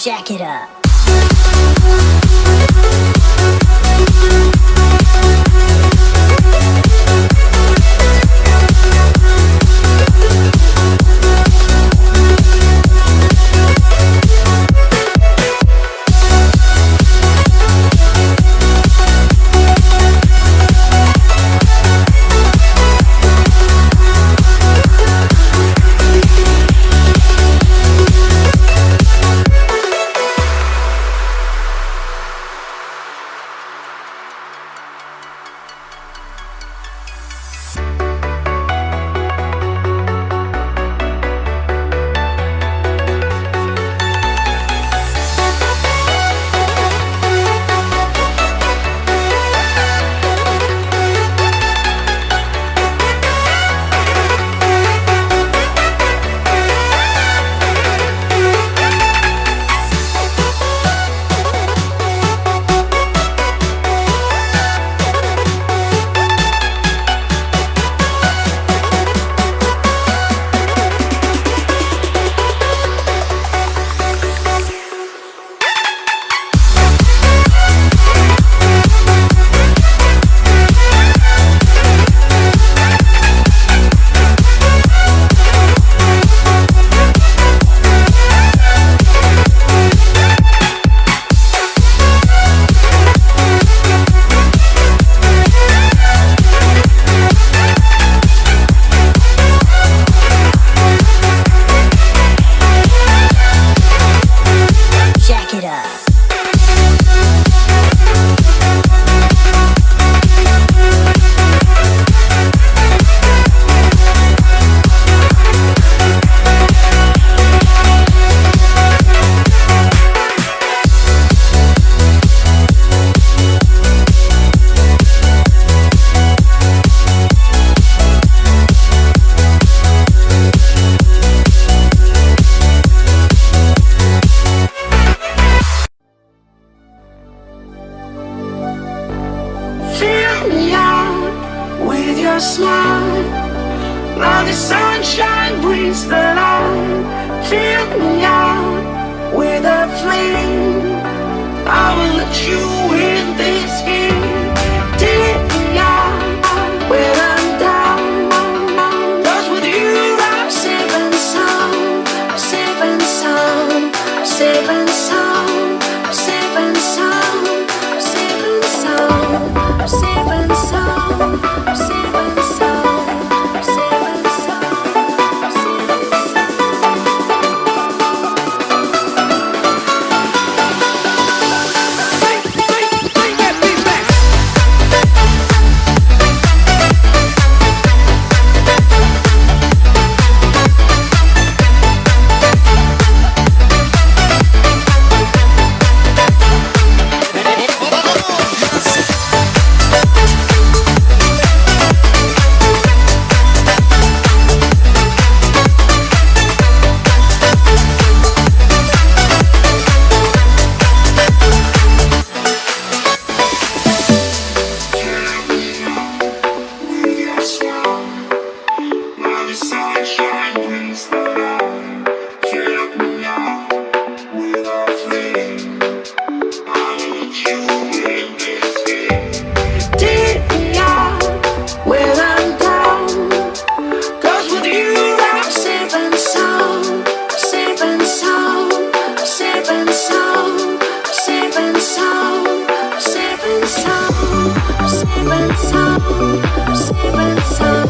Jack it up.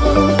Thank you.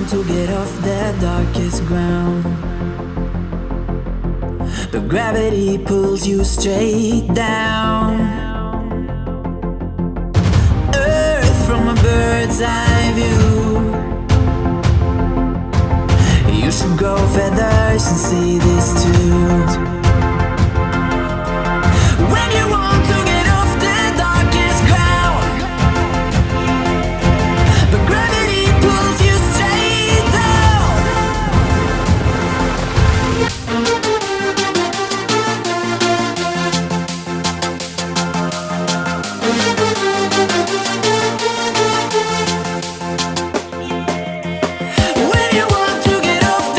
time to get off the darkest ground. But gravity pulls you straight down. Earth from a bird's eye view. You should grow feathers and see this too. When you want